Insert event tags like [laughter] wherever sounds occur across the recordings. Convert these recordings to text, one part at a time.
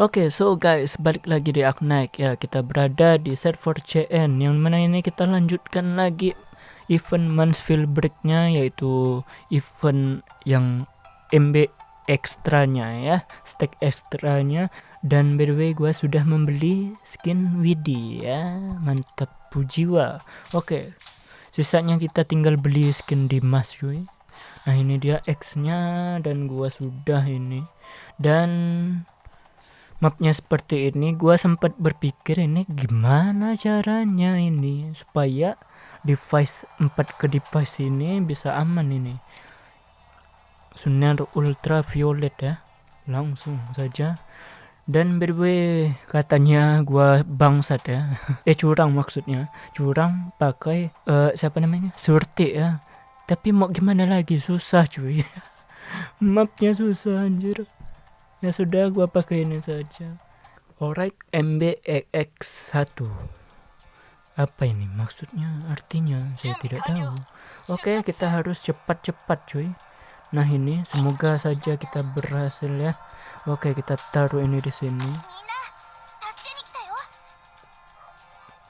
Oke, okay, so guys, balik lagi di Aknaik ya. Kita berada di server CN yang mana ini kita lanjutkan lagi event Mansfield Breaknya yaitu event yang MB ekstranya ya, stack ekstranya. Dan by the way, gue sudah membeli skin Widi ya, mantap pujiwa. Oke, okay. sisanya kita tinggal beli skin Dimas cuy. Nah ini dia X-nya dan gua sudah ini dan mapnya seperti ini gua sempat berpikir ini gimana caranya ini supaya device 4 ke device ini bisa aman ini. Sunar ultraviolet ya langsung saja. Dan way katanya gua bangsat ya. [laughs] Eh curang maksudnya. Curang pakai uh, siapa namanya? Surti ya. Tapi mau gimana lagi? Susah cuy. [laughs] Mapnya susah anjir ya sudah gua pakai ini saja. Alright MBX1 apa ini maksudnya? Artinya saya tidak tahu. Oke kita harus cepat-cepat cuy. Nah ini semoga saja kita berhasil ya. Oke kita taruh ini di sini.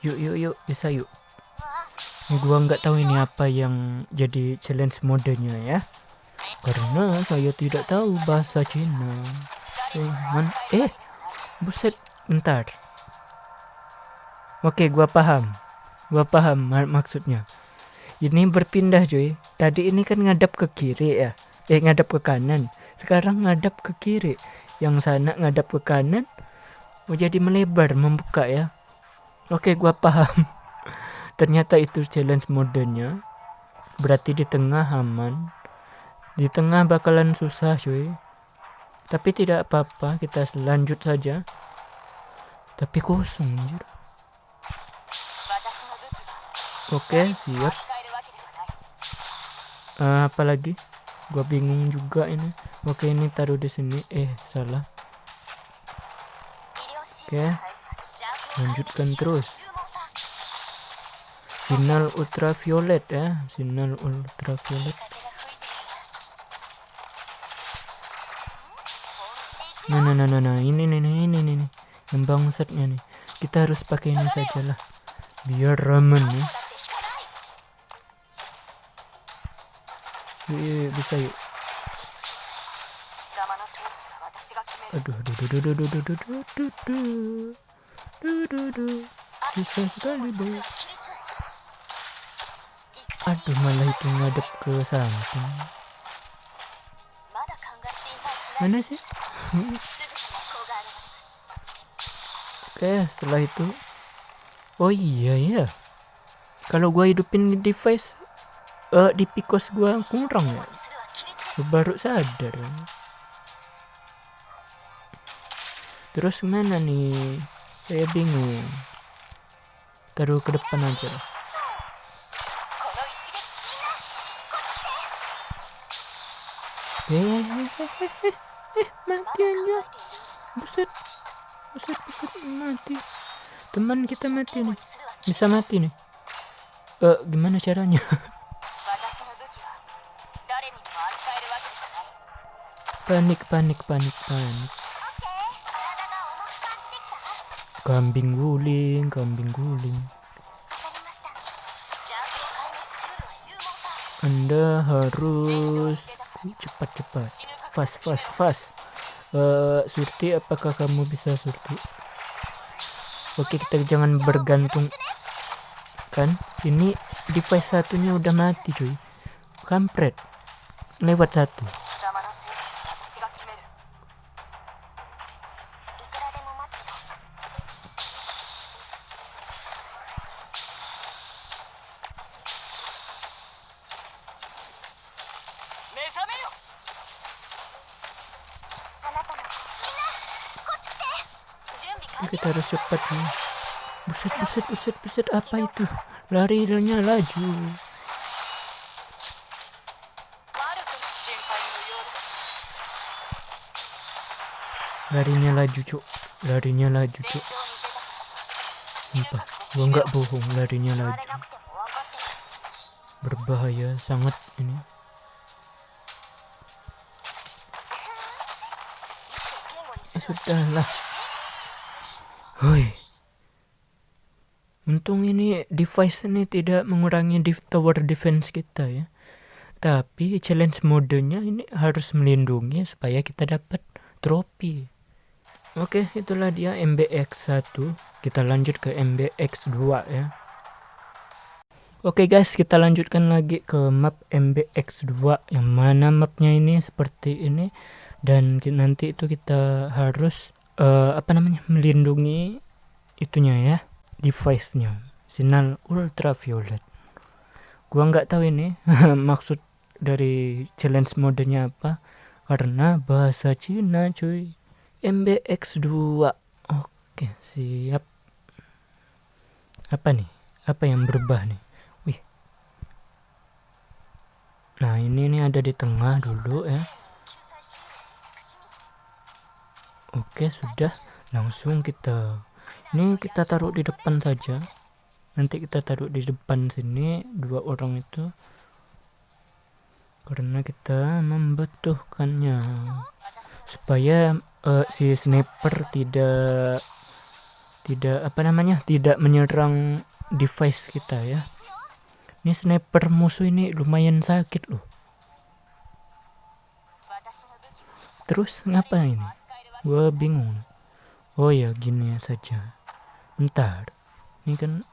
Yuk yuk yuk. Bisa yuk. Gua nggak tahu ini apa yang jadi challenge modenya ya. Karena saya tidak tahu bahasa Cina eh eh buset bentar oke gua paham. Gua paham mak maksudnya. Ini berpindah cuy. Tadi ini kan ngadap ke kiri ya. Eh ngadap ke kanan. Sekarang ngadap ke kiri. Yang sana ngadap ke kanan mau jadi melebar membuka ya. Oke gua paham. [laughs] Ternyata itu challenge modenya. Berarti di tengah aman. Di tengah bakalan susah cuy tapi tidak apa-apa kita lanjut saja. Tapi kosong anjir. Oke siap. Uh, apa lagi? Gua bingung juga ini. Oke ini taruh di sini. Eh salah. Oke lanjutkan terus. Sinyal ultraviolet ya sinyal ultraviolet nah nah nah nah, nah. ini nih ini ini nih yang bangsatnya nih. Kita harus pakai ini saja lah biar ramen ya. Yuk, bisa yuk. Aduh aduh aduh aduh aduh aduh aduh aduh aduh aduh. Aduh bisa sekali boy aduh malah itu ngadep ke samping. Mana sih oke setelah itu. Oh iya ya. Kalau gua hidupin device uh, di picos gua kurang ya? Baru sadar. Terus mana nih? Saya bingung. Taruh ke depan aja. Hehehe eh mati aja buset. Buset buset mati. Teman kita mati nih. Bisa mati nih. Eh uh, gimana caranya? [laughs] Panik panik panik panik. Kambing guling kambing guling. Anda harus cepat-cepat fast fast fast uh, surti apakah kamu bisa surti? Oke kita jangan bergantung. Kan ini device satunya udah mati cuy. Kampret. Lewat satu kita harus cepat nih buset buset buset buset apa itu? Larinya laju. Larinya laju cuk. Larinya laju cuk. Sumpah gua nggak bohong larinya laju. Berbahaya sangat ini. Sudahlah Hoi. Untung ini device ini tidak mengurangi tower defense kita ya. Tapi challenge modenya ini harus melindungi supaya kita dapat trofi. Oke, itulah dia MBX1. Kita lanjut ke MBX2 ya. Oke guys, kita lanjutkan lagi ke map MBX2 yang mana mapnya ini seperti ini dan nanti itu kita harus uh, apa namanya? Melindungi itunya ya device-nya. Sinar ultraviolet. Gua nggak tahu ini [laughs] maksud dari challenge modenya apa. Karena bahasa Cina cuy. MBX2 oke siap. Apa nih? Apa yang berubah nih? Wih. Nah ini nih ada di tengah dulu ya oke sudah. Langsung kita ini kita taruh di depan saja. Nanti kita taruh di depan sini dua orang itu. Karena kita membutuhkannya. Supaya uh, si sniper tidak tidak apa namanya tidak menyerang device kita ya. Ini sniper musuh ini lumayan sakit loh. Terus ngapa Gua bingung. Oh ya gini saja. Bentar. Ini kan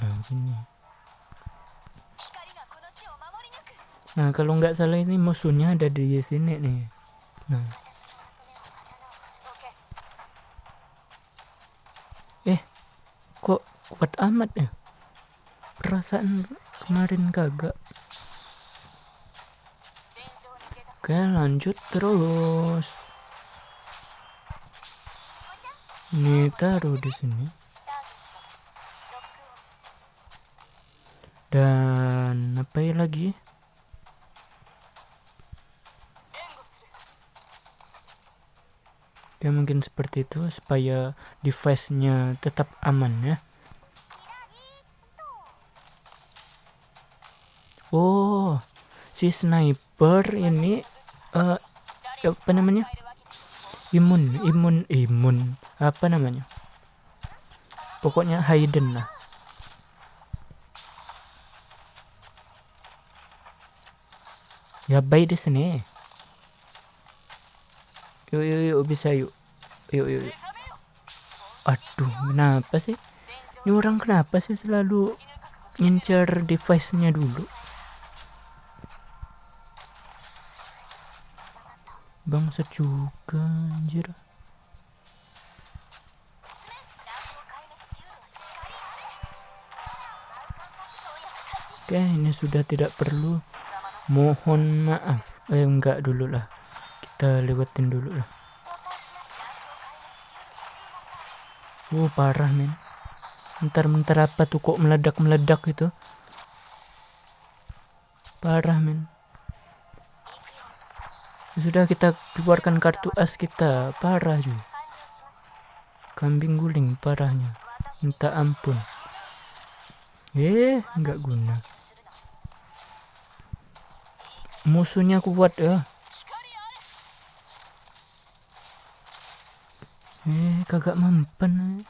nah, gini. Nah kalau nggak salah ini musuhnya ada di sini nih. Nah. Eh, kok kuat amat ya? Perasaan kemarin kagak. Oke lanjut terus. Ini taruh di sini. Dan apa ya lagi? Ya mungkin seperti itu supaya device-nya tetap aman ya. Oh si sniper ini uh, apa namanya imun imun imun. Apa namanya? Pokoknya hidden lah. Ya baik di sini. Yuk yuk yuk bisa yuk. Yuk yuk, yuk. aduh kenapa sih? Ini orang kenapa sih selalu ngincer device-nya dulu Bangsat juga anjir. Oke, ini sudah tidak perlu. Mohon maaf. Eh, enggak dulu lah. Kita lewatin dulu lah. Oh, parah, men. Bentar-bentar apa tuh kok meledak-meledak itu? Parah, men sudah kita keluarkan kartu as kita. Parah juga kambing guling parahnya. Minta ampun. Eh nggak guna. Musuhnya kuat ya eh kagak mempan eh.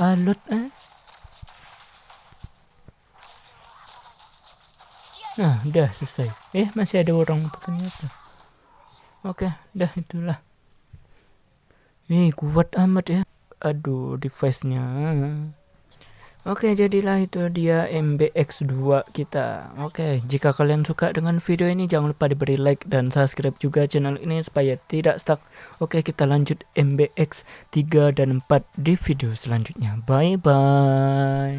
alot eh Nah, udah selesai. Eh, masih ada orang ternyata. Oke, udah itulah. Nih, kuat amat ya. Aduh, device-nya. Oke, jadilah itu dia MBX2 kita. Oke, jika kalian suka dengan video ini, jangan lupa diberi like dan subscribe juga channel ini supaya tidak stuck. Oke, kita lanjut MBX 3 dan 4 di video selanjutnya. Bye-bye.